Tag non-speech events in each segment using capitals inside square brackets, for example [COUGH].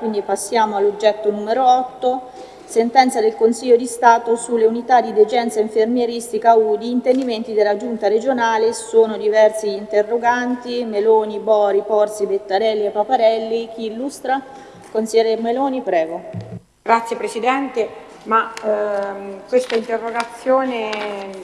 Quindi passiamo all'oggetto numero 8, sentenza del Consiglio di Stato sulle unità di degenza infermieristica UDI, intendimenti della Giunta regionale, sono diversi interroganti, Meloni, Bori, Porsi, Bettarelli e Paparelli. Chi illustra? Consigliere Meloni, prego. Grazie Presidente, ma ehm, questa interrogazione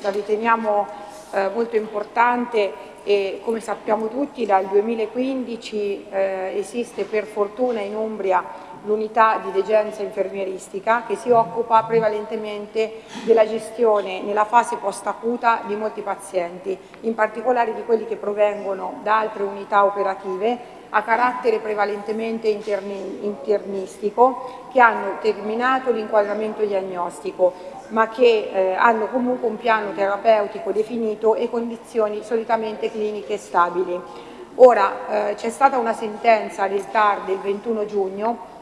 la riteniamo eh, molto importante e come sappiamo tutti dal 2015 eh, esiste per fortuna in Umbria l'unità di degenza infermieristica che si occupa prevalentemente della gestione nella fase post-acuta di molti pazienti, in particolare di quelli che provengono da altre unità operative a carattere prevalentemente interni internistico che hanno terminato l'inquadramento diagnostico ma che eh, hanno comunque un piano terapeutico definito e condizioni solitamente cliniche stabili. Ora eh, c'è stata una sentenza del TAR del 21 giugno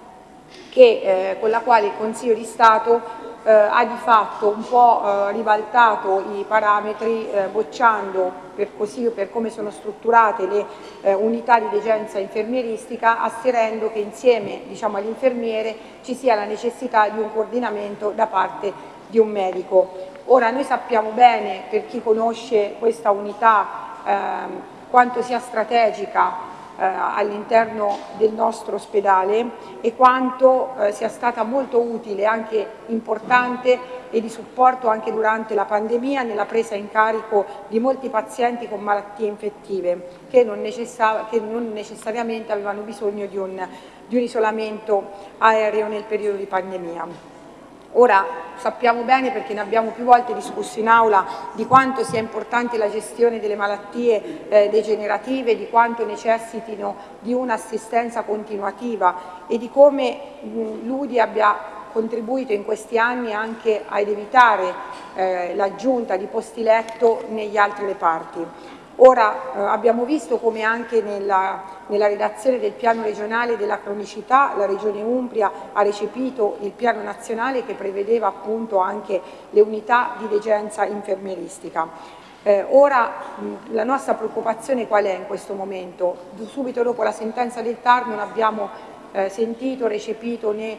che, eh, con la quale il Consiglio di Stato eh, ha di fatto un po' eh, ribaltato i parametri eh, bocciando per, così, per come sono strutturate le unità di degenza infermieristica asserendo che insieme diciamo, all'infermiere ci sia la necessità di un coordinamento da parte di un medico. Ora noi sappiamo bene, per chi conosce questa unità, ehm, quanto sia strategica eh, all'interno del nostro ospedale e quanto eh, sia stata molto utile, anche importante e di supporto anche durante la pandemia nella presa in carico di molti pazienti con malattie infettive che non, che non necessariamente avevano bisogno di un, di un isolamento aereo nel periodo di pandemia. Ora sappiamo bene perché ne abbiamo più volte discusso in aula di quanto sia importante la gestione delle malattie eh, degenerative, di quanto necessitino di un'assistenza continuativa e di come l'UDI abbia contribuito in questi anni anche ad evitare eh, l'aggiunta di posti letto negli altri reparti. Ora eh, abbiamo visto come anche nella, nella, redazione del piano regionale della cronicità la Regione Umbria ha recepito il piano nazionale che prevedeva appunto anche le unità di degenza infermieristica. Eh, ora mh, la nostra preoccupazione qual è in questo momento? Subito dopo la sentenza del TAR non abbiamo eh, sentito, recepito né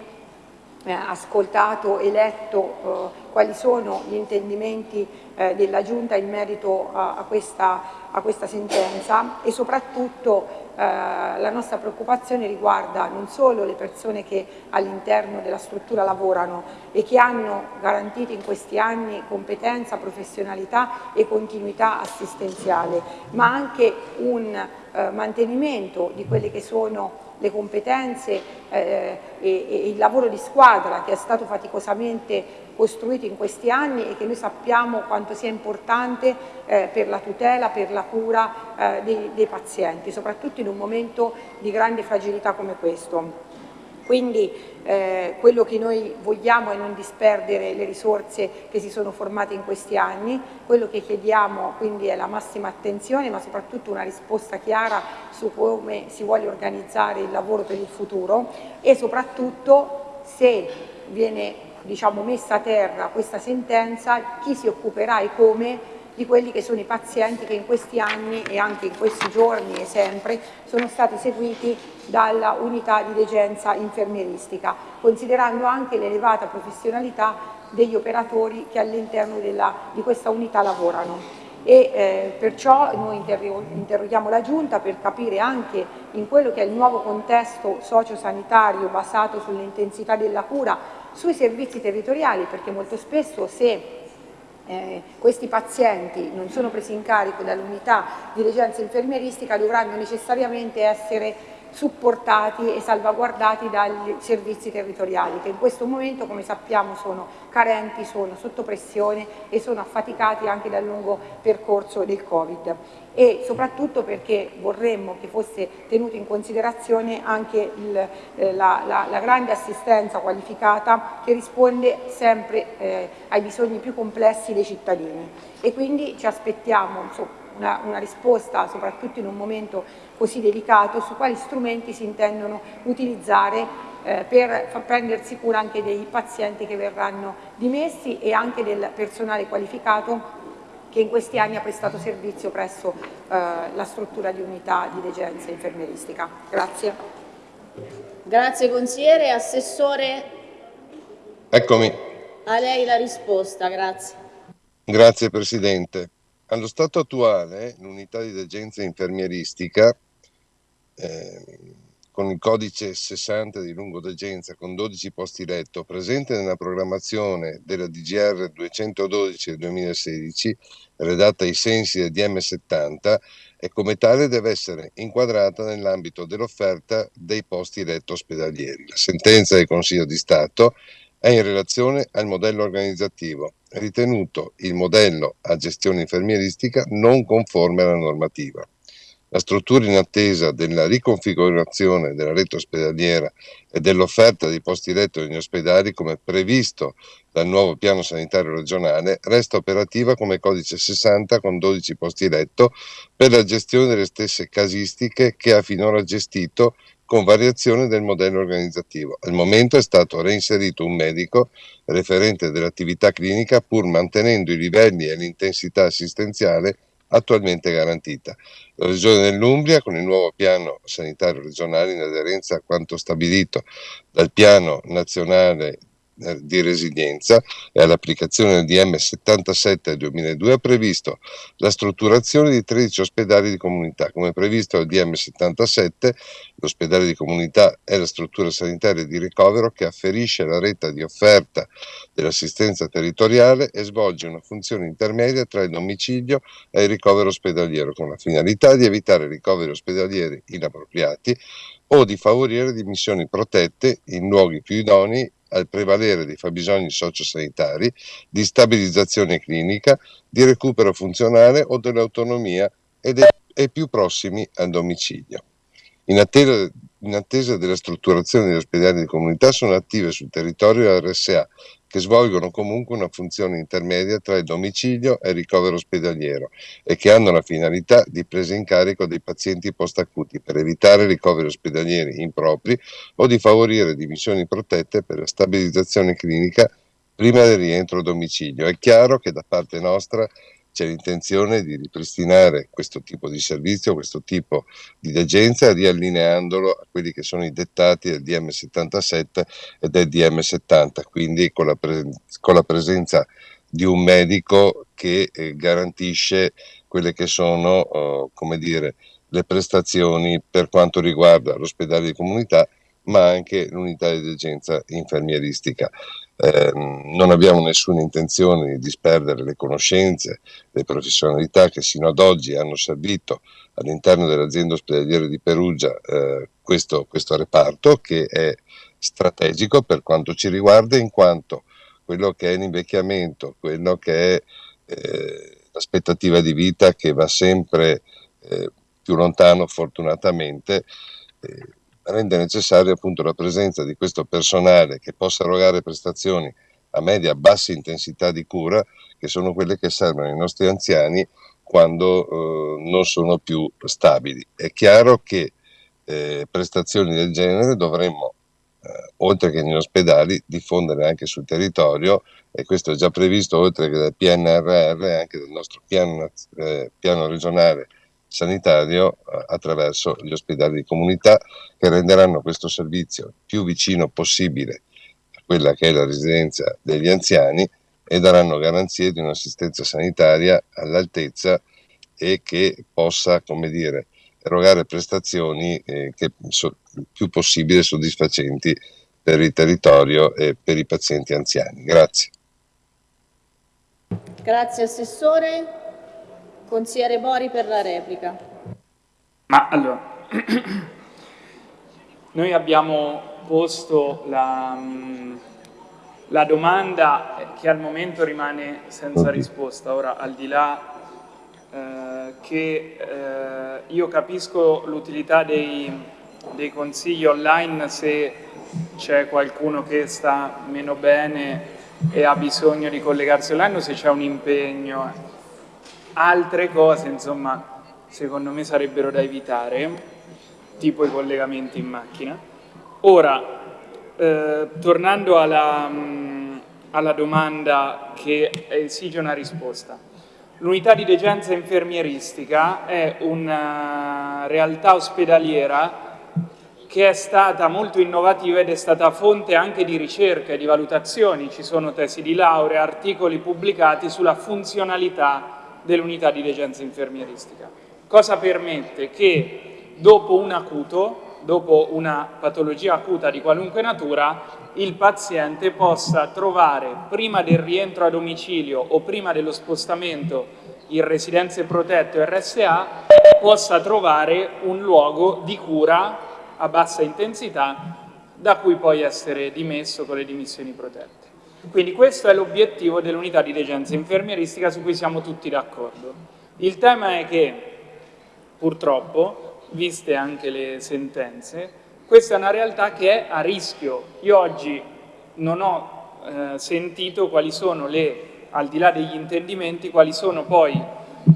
ascoltato e letto eh, quali sono gli intendimenti eh, della Giunta in merito a, a, questa, a, questa, sentenza e soprattutto eh, la nostra preoccupazione riguarda non solo le persone che all'interno della struttura lavorano e che hanno garantito in questi anni competenza, professionalità e continuità assistenziale, ma anche un eh, mantenimento di quelle che sono le competenze eh, e, e, il lavoro di squadra che è stato faticosamente costruito in questi anni e che noi sappiamo quanto sia importante eh, per la tutela, per la cura eh, dei, dei pazienti, soprattutto in un momento di grande fragilità come questo. Quindi eh, quello che noi vogliamo è non disperdere le risorse che si sono formate in questi anni, quello che chiediamo quindi è la massima attenzione ma soprattutto una risposta chiara su come si vuole organizzare il lavoro per il futuro e soprattutto se viene diciamo, messa a terra questa sentenza chi si occuperà e come di quelli che sono i pazienti che in questi anni e anche in questi giorni e sempre sono stati seguiti dalla unità di degenza infermieristica, considerando anche l'elevata professionalità degli operatori che all'interno di questa unità lavorano. E eh, perciò noi interroghiamo la Giunta per capire anche in quello che è il nuovo contesto sociosanitario basato sull'intensità della cura sui servizi territoriali, perché molto spesso se eh, questi pazienti non sono presi in carico dall'unità di regenza infermieristica dovranno necessariamente essere supportati e salvaguardati dai servizi territoriali che in questo momento come sappiamo sono carenti, sono sotto pressione e sono affaticati anche dal lungo percorso del Covid. E soprattutto perché vorremmo che fosse tenuto in considerazione anche il, eh, la, la, la, grande assistenza qualificata che risponde sempre eh, ai bisogni più complessi dei cittadini. E quindi ci aspettiamo insomma, una, una, risposta soprattutto in un momento così delicato su quali strumenti si intendono utilizzare eh, per prendersi cura anche dei pazienti che verranno dimessi e anche del personale qualificato che in questi anni ha prestato servizio presso eh, la struttura di unità di degenza infermieristica. Grazie. Grazie consigliere. Assessore? Eccomi. A lei la risposta, grazie. Grazie Presidente. Allo stato attuale l'unità di degenza infermieristica eh, con il codice 60 di lungodegenza con 12 posti letto presente nella programmazione della DGR 212 del 2016 redatta ai sensi del DM70 e come tale deve essere inquadrata nell'ambito dell'offerta dei posti letto ospedalieri. La sentenza del Consiglio di Stato è in relazione al modello organizzativo, ritenuto il modello a gestione infermieristica non conforme alla normativa. La struttura in attesa della riconfigurazione della rete ospedaliera e dell'offerta di posti letto negli ospedali come previsto dal nuovo piano sanitario regionale resta operativa come codice 60 con 12 posti letto per la gestione delle stesse casistiche che ha finora gestito con variazione del modello organizzativo. Al momento è stato reinserito un medico referente dell'attività clinica pur mantenendo i livelli e l'intensità assistenziale attualmente garantita. La Regione dell'Umbria, con il nuovo piano sanitario regionale in aderenza a quanto stabilito dal piano nazionale di resilienza e all'applicazione del DM 77 del 2002 ha previsto la strutturazione di 13 ospedali di comunità. Come previsto dal DM 77, l'ospedale di comunità è la struttura sanitaria di ricovero che afferisce la rete di offerta dell'assistenza territoriale e svolge una funzione intermedia tra il domicilio e il ricovero ospedaliero con la finalità di evitare ricoveri ospedalieri inappropriati o di favorire dimissioni protette in luoghi più idonei al prevalere dei fabbisogni sociosanitari, di stabilizzazione clinica, di recupero funzionale o dell'autonomia ed è più prossimi al domicilio. In attesa, in attesa, della strutturazione degli ospedali di comunità sono attive sul territorio RSA che svolgono comunque una funzione intermedia tra il domicilio e il ricovero ospedaliero e che hanno la finalità di presa in carico dei pazienti post-acuti per evitare ricoveri ospedalieri impropri o di favorire dimissioni protette per la stabilizzazione clinica prima del rientro a domicilio. È chiaro che da parte nostra c'è l'intenzione di ripristinare questo tipo di servizio, questo tipo di degenza, riallineandolo a quelli che sono i dettati del DM77 e del DM70, quindi con la, pre- con la presenza di un medico che eh, garantisce quelle che sono, oh, come dire, le prestazioni per quanto riguarda l'ospedale di comunità ma anche l'unità di degenza infermieristica. Eh, non abbiamo nessuna intenzione di disperdere le conoscenze, le professionalità che sino ad oggi hanno servito all'interno dell'azienda ospedaliera di Perugia eh, questo, questo reparto che è strategico per quanto ci riguarda in quanto quello che è l'invecchiamento, quello che è eh, l'aspettativa di vita che va sempre eh, più lontano fortunatamente, eh, rende necessaria appunto la presenza di questo personale che possa erogare prestazioni a media bassa intensità di cura, che sono quelle che servono ai nostri anziani quando eh, non sono più stabili. È chiaro che eh, prestazioni del genere dovremmo, eh, oltre che negli ospedali, diffondere anche sul territorio e questo è già previsto oltre che dal PNRR anche dal nostro piano, eh, piano regionale sanitario eh, attraverso gli ospedali di comunità che renderanno questo servizio più vicino possibile a quella che è la residenza degli anziani e daranno garanzie di un'assistenza sanitaria all'altezza e che possa, come dire, erogare prestazioni eh, che so, più possibile soddisfacenti per il territorio e per i pazienti anziani. Grazie. Grazie Assessore. Consigliere Bori per la replica. Ma allora, [CLEARS THROAT] noi abbiamo posto la, la, domanda che al momento rimane senza risposta. Ora, al di là eh, che eh, io capisco l'utilità dei, dei consigli online se c'è qualcuno che sta meno bene e ha bisogno di collegarsi online o se c'è un impegno Altre cose, insomma, secondo me sarebbero da evitare, tipo i collegamenti in macchina. Ora, eh, tornando alla, mh, mm, alla domanda che esige una risposta. L'unità di degenza infermieristica è una realtà ospedaliera che è stata molto innovativa ed è stata fonte anche di ricerca e di valutazioni. Ci sono tesi di laurea, articoli pubblicati sulla funzionalità dell'unità di degenza infermieristica. Cosa permette? Che dopo un acuto, dopo una patologia acuta di qualunque natura, il paziente possa trovare prima del rientro a domicilio o prima dello spostamento in residenze protette o RSA, possa trovare un luogo di cura a bassa intensità da cui poi essere dimesso con le dimissioni protette. Quindi questo è l'obiettivo dell'unità di degenza infermieristica su cui siamo tutti d'accordo. Il tema è che purtroppo, viste anche le sentenze, questa è una realtà che è a rischio. Io oggi non ho eh, sentito quali sono le, al di là degli intendimenti, quali sono poi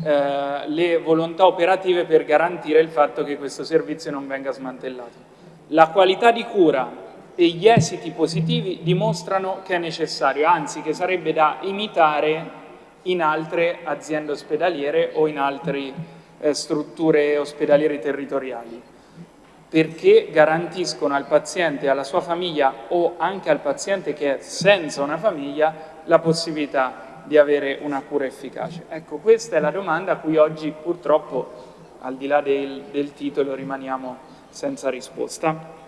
eh, le volontà operative per garantire il fatto che questo servizio non venga smantellato. La qualità di cura e gli esiti positivi dimostrano che è necessario, anzi che sarebbe da imitare in altre aziende ospedaliere o in altre eh, strutture ospedaliere territoriali perché garantiscono al paziente alla sua famiglia o anche al paziente che è senza una famiglia la possibilità di avere una cura efficace? Ecco, questa è la domanda a cui oggi purtroppo, al di là del, del titolo, rimaniamo senza risposta.